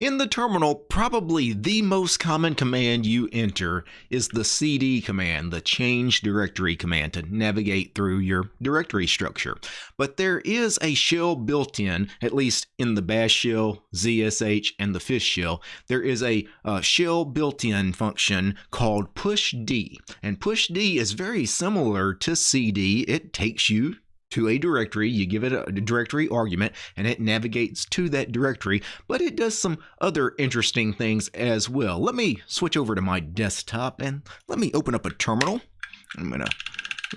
In the terminal, probably the most common command you enter is the cd command, the change directory command to navigate through your directory structure. But there is a shell built in, at least in the bash shell, ZSH, and the fish shell. There is a uh, shell built in function called pushd. And pushd is very similar to cd. It takes you to a directory. You give it a directory argument and it navigates to that directory, but it does some other interesting things as well. Let me switch over to my desktop and let me open up a terminal. I'm going to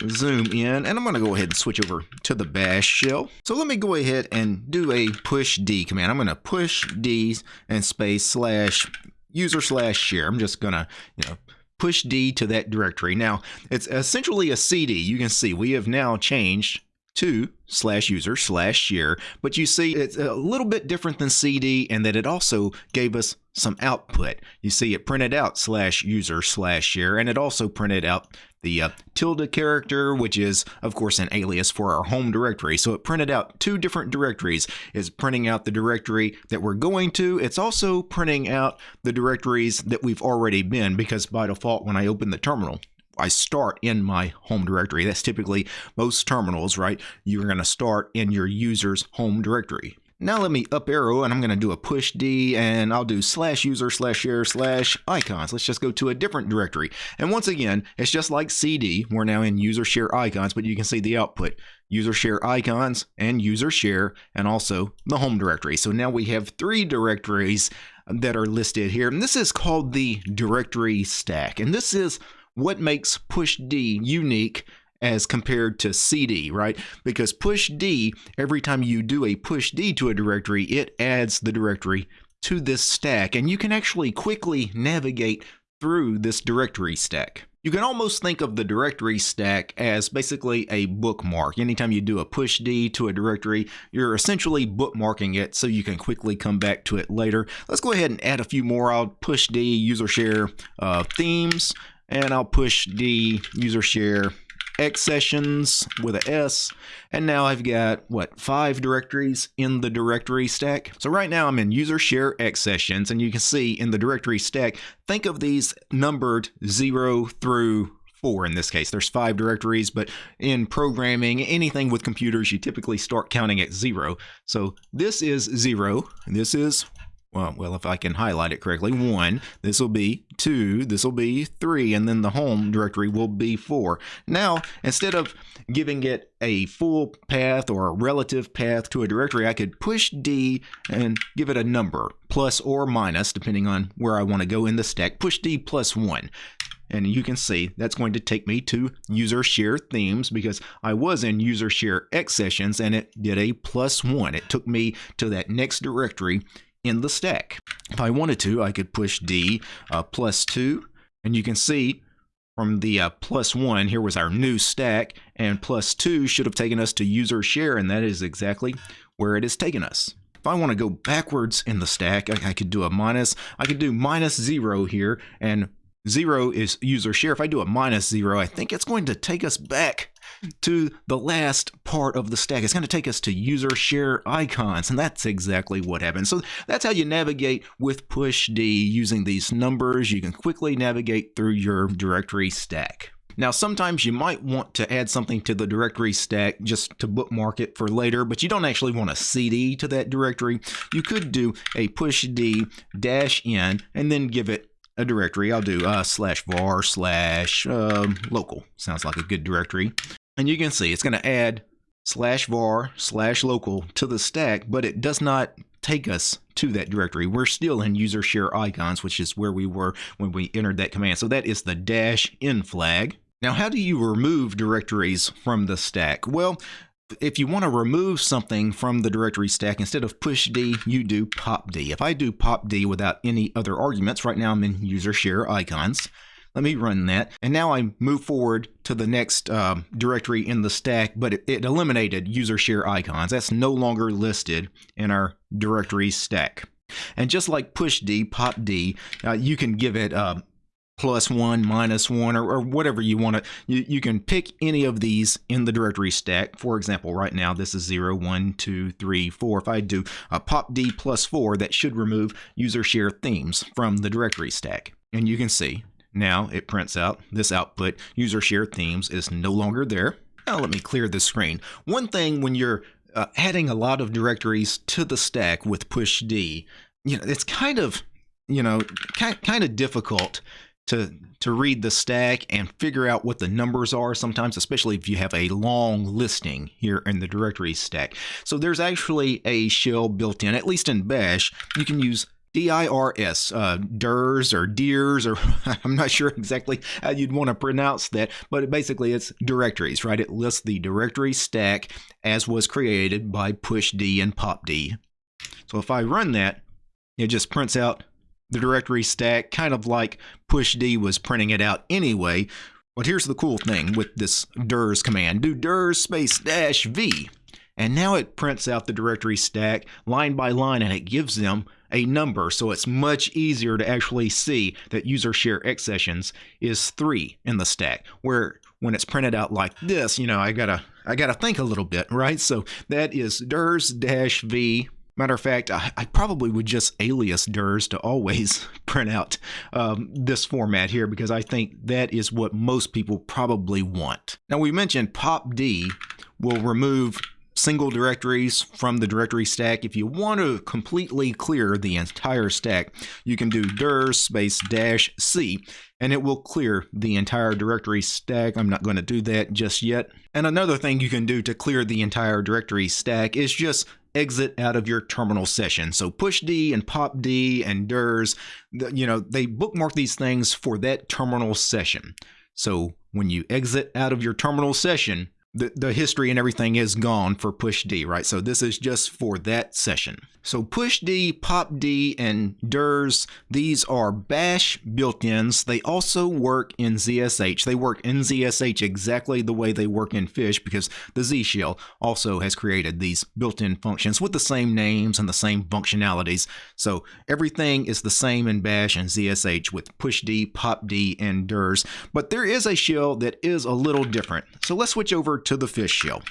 zoom in and I'm going to go ahead and switch over to the bash shell. So let me go ahead and do a push D command. I'm going to push D and space slash user slash share. I'm just going to, you know, push D to that directory. Now, it's essentially a CD. You can see we have now changed to slash user slash share. But you see, it's a little bit different than CD and that it also gave us some output. You see, it printed out slash user slash share, and it also printed out the uh, tilde character, which is, of course, an alias for our home directory. So it printed out two different directories. It's printing out the directory that we're going to. It's also printing out the directories that we've already been, because by default, when I open the terminal, I start in my home directory. That's typically most terminals, right? You're going to start in your user's home directory. Now let me up arrow and I'm going to do a push D and I'll do slash user slash share slash icons. Let's just go to a different directory. And once again, it's just like CD. We're now in user share icons, but you can see the output. User share icons and user share and also the home directory. So now we have three directories that are listed here. And this is called the directory stack. And this is what makes push D unique as compared to CD, right? Because push D, every time you do a push D to a directory, it adds the directory to this stack, and you can actually quickly navigate through this directory stack. You can almost think of the directory stack as basically a bookmark. Anytime you do a push D to a directory, you're essentially bookmarking it so you can quickly come back to it later. Let's go ahead and add a few more. I'll push D, user share uh, themes, and I'll push D user share X sessions with a S. And now I've got, what, five directories in the directory stack? So right now I'm in user share X sessions, and you can see in the directory stack, think of these numbered 0 through 4 in this case. There's five directories, but in programming, anything with computers, you typically start counting at 0. So this is 0, this is well, well, if I can highlight it correctly, one, this will be two, this will be three, and then the home directory will be four. Now, instead of giving it a full path or a relative path to a directory, I could push D and give it a number, plus or minus, depending on where I want to go in the stack, push D plus one. And you can see that's going to take me to user share themes because I was in user share X sessions and it did a plus one. It took me to that next directory in the stack. If I wanted to, I could push D uh, plus 2, and you can see from the uh, plus 1, here was our new stack, and plus 2 should have taken us to user share, and that is exactly where it has taken us. If I want to go backwards in the stack, I, I could do a minus. I could do minus 0 here, and 0 is user share. If I do a minus 0, I think it's going to take us back to the last part of the stack. It's going to take us to user share icons, and that's exactly what happens. So that's how you navigate with push D using these numbers. You can quickly navigate through your directory stack. Now, sometimes you might want to add something to the directory stack just to bookmark it for later, but you don't actually want a CD to that directory. You could do a push D dash N and then give it a directory. I'll do uh, slash var slash uh, local. Sounds like a good directory. And you can see it's going to add slash var slash local to the stack, but it does not take us to that directory. We're still in user share icons, which is where we were when we entered that command. So that is the dash n flag. Now, how do you remove directories from the stack? Well, if you want to remove something from the directory stack, instead of push D, you do pop D. If I do pop D without any other arguments, right now I'm in user share icons. Let me run that. And now I move forward to the next uh, directory in the stack, but it, it, eliminated user share icons. That's no longer listed in our directory stack. And just like push D, pop D, uh, you can give it uh, plus one, minus one, or, or whatever you want to. You, you can pick any of these in the directory stack. For example, right now this is 0, 1, 2, 3, 4. If I do a pop D plus 4, that should remove user share themes from the directory stack. And you can see now it prints out this output user share themes is no longer there. Now let me clear the screen. One thing when you're uh, adding a lot of directories to the stack with push D, you know, it's kind of, you know, kind, kind of difficult to to read the stack and figure out what the numbers are sometimes especially if you have a long listing here in the directory stack so there's actually a shell built in at least in bash you can use DIRS, uh, DIRS or DIRS, or I'm not sure exactly how you'd want to pronounce that, but basically it's directories, right? It lists the directory stack as was created by push D and pop D. So if I run that, it just prints out the directory stack, kind of like pushd was printing it out anyway. But here's the cool thing with this dirs command. Do dirs space dash v. And now it prints out the directory stack line by line and it gives them a number. So it's much easier to actually see that user share X sessions is three in the stack. Where when it's printed out like this, you know, I gotta I gotta think a little bit, right? So that is dirs dash v Matter of fact, I, I, probably would just alias DIRS to always print out um, this format here because I think that is what most people probably want. Now we mentioned POPD will remove single directories from the directory stack. If you want to completely clear the entire stack, you can do dir space dash C and it will clear the entire directory stack. I'm not going to do that just yet. And another thing you can do to clear the entire directory stack is just exit out of your terminal session. So push D and pop D and DIRS, you know, they bookmark these things for that terminal session. So when you exit out of your terminal session, the, the history and everything is gone for push D, right? So this is just for that session. So push D, pop D, and DIRS, these are bash built-ins. They also work in ZSH. They work in ZSH exactly the way they work in Fish because the Z shell also has created these built-in functions with the same names and the same functionalities. So everything is the same in bash and ZSH with push D, pop D, and DIRS. But there is a shell that is a little different. So let's switch over to the fish shell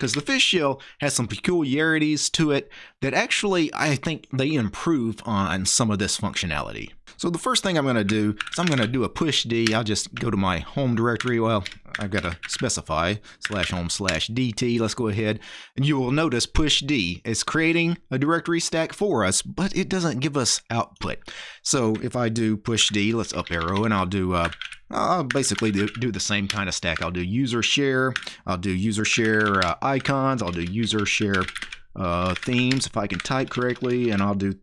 because the fish shell has some peculiarities to it that actually I think they improve on some of this functionality. So the first thing I'm going to do is I'm going to do a push D. I'll just go to my home directory. Well, I've got to specify slash home slash DT. Let's go ahead and you will notice push D is creating a directory stack for us, but it doesn't give us output. So if I do push D, let's up arrow and I'll do uh, I'll basically do, do, the same kind of stack. I'll do user share, I'll do user share uh, icons, I'll do user share uh, themes if I can type correctly, and I'll do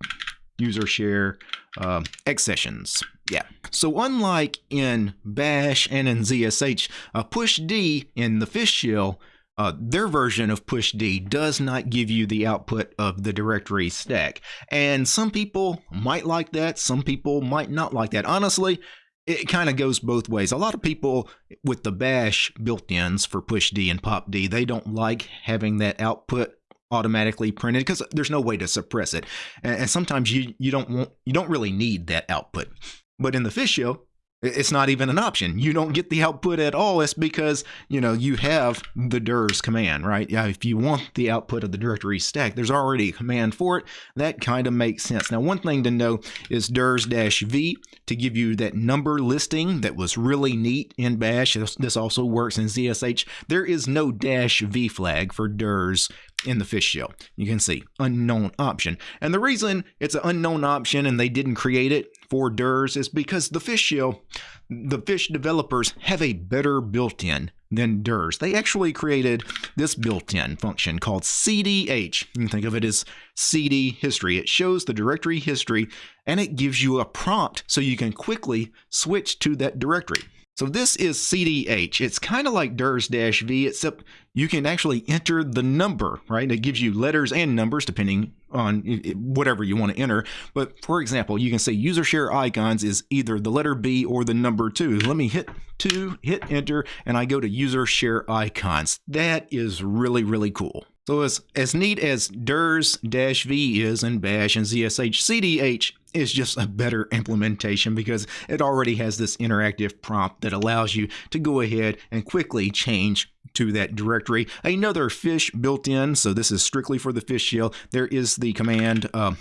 user share uh, X sessions. Yeah. So unlike in Bash and in ZSH, uh, push D in the fish shell uh, their version of push D does not give you the output of the directory stack. And some people might like that, some people might not like that. Honestly, it kind of goes both ways. A lot of people with the bash built-ins for push D and pop D, they don't like having that output automatically printed because there's no way to suppress it. And sometimes you you don't want you don't really need that output. But in the fish shell, it's not even an option. You don't get the output at all. It's because, you know, you have the DIRS command, right? Yeah, if you want the output of the directory stack, there's already a command for it. That kind of makes sense. Now, one thing to know is DIRS-V to give you that number listing that was really neat in Bash. This also works in ZSH. There is no dash V flag for DIRS in the fish shell. You can see unknown option. And the reason it's an unknown option and they didn't create it for DIRS is because the fish shell, the fish developers have a better built-in than DIRS. They actually created this built-in function called CDH. You can think of it as CD history. It shows the directory history and it gives you a prompt so you can quickly switch to that directory. So this is CDH. It's kind of like DIRS-V, except you can actually enter the number, right? It gives you letters and numbers depending on whatever you want to enter. But for example, you can say user share icons is either the letter B or the number two. Let me hit two, hit enter, and I go to user share icons. That is really, really cool. So as, as neat as DIRS-V is in Bash and ZSH, CDH is just a better implementation because it already has this interactive prompt that allows you to go ahead and quickly change to that directory. Another fish built in, so this is strictly for the fish shell. There is the command uh,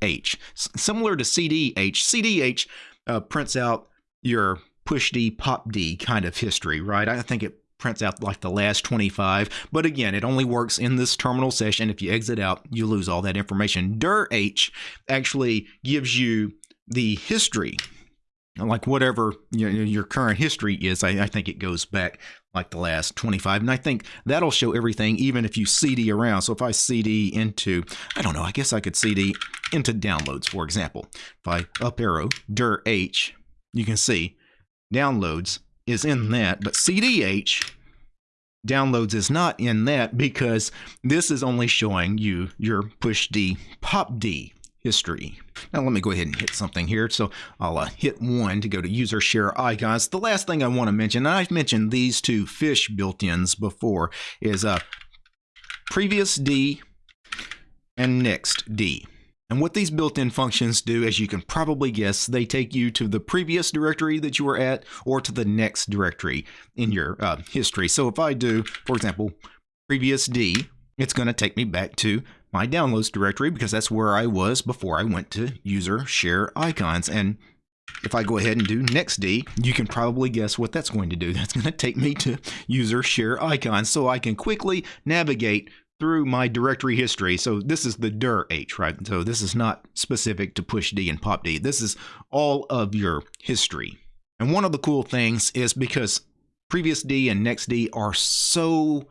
h, similar to cdh. cdh uh, prints out your push d pop d kind of history, right? I think it prints out like the last 25. But again, it only works in this terminal session. If you exit out, you lose all that information. dir h actually gives you the history, like whatever you know, your current history is. I, I, think it goes back like the last 25. And I think that'll show everything, even if you CD around. So if I CD into, I don't know, I guess I could CD into downloads, for example. If I up arrow dir h, you can see downloads is in that, but CDH downloads is not in that because this is only showing you your push D pop D history. Now let me go ahead and hit something here. So I'll uh, hit one to go to user share icons. The last thing I want to mention, and I've mentioned these two fish built-ins before, is uh, previous D and next D. And what these built-in functions do, as you can probably guess, they take you to the previous directory that you were at or to the next directory in your uh, history. So if I do, for example, previous D, it's going to take me back to my downloads directory because that's where I was before I went to user share icons. And if I go ahead and do next D, you can probably guess what that's going to do. That's going to take me to user share icons so I can quickly navigate through my directory history. So this is the dir h, right? So this is not specific to push D and pop D. This is all of your history. And one of the cool things is because previous D and next D are so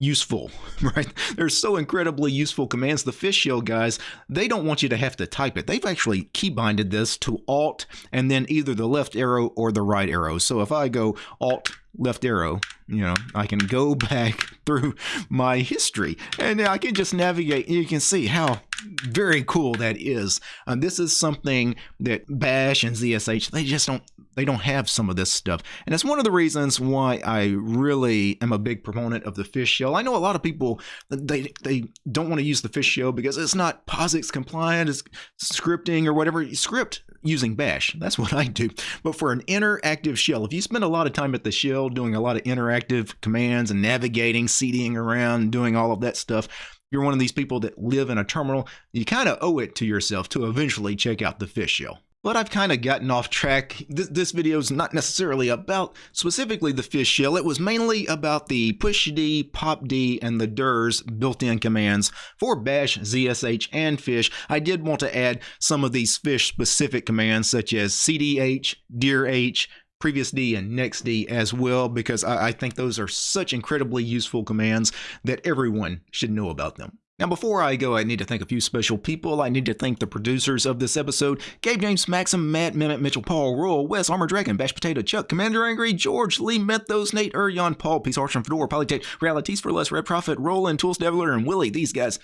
useful, right? They're so incredibly useful commands. The fish shell guys, they don't want you to have to type it. They've actually keybinded this to Alt and then either the left arrow or the right arrow. So if I go Alt left arrow, you know, I can go back through my history and I can just navigate. You can see how very cool that is. Uh, this is something that Bash and ZSH, they just don't they don't have some of this stuff. And it's one of the reasons why I really am a big proponent of the fish shell. I know a lot of people they they don't want to use the fish shell because it's not POSIX compliant, it's scripting or whatever. Script using bash. That's what I do. But for an interactive shell, if you spend a lot of time at the shell doing a lot of interactive commands and navigating, CDing around, doing all of that stuff, you're one of these people that live in a terminal, you kind of owe it to yourself to eventually check out the fish shell. But I've kind of gotten off track. This, this video is not necessarily about specifically the fish shell. It was mainly about the pushd, popd, and the dirs built-in commands for bash, zsh, and fish. I did want to add some of these fish-specific commands such as cdh, dirh, previous D and next D as well because I, I, think those are such incredibly useful commands that everyone should know about them. Now, before I go, I need to thank a few special people. I need to thank the producers of this episode Gabe James, Maxim, Matt, Mehmet, Mitchell, Paul, Royal, Wes, Armor Dragon, Bash Potato, Chuck, Commander Angry, George, Lee, Methos, Nate, Urion, Paul, Peace Archer, Fedora, Polytech, Realities for Less, Red Prophet, Roland, Tools Deviler, and Willie. These guys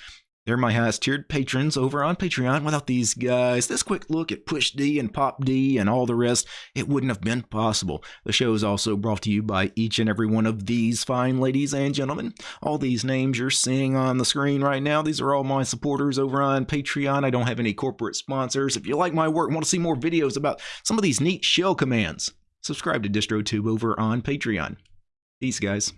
they're my highest tiered patrons over on Patreon. Without these guys, this quick look at Push D and Pop D and all the rest, it wouldn't have been possible. The show is also brought to you by each and every one of these fine ladies and gentlemen. All these names you're seeing on the screen right now, these are all my supporters over on Patreon. I don't have any corporate sponsors. If you like my work and want to see more videos about some of these neat shell commands, subscribe to DistroTube over on Patreon. Peace, guys.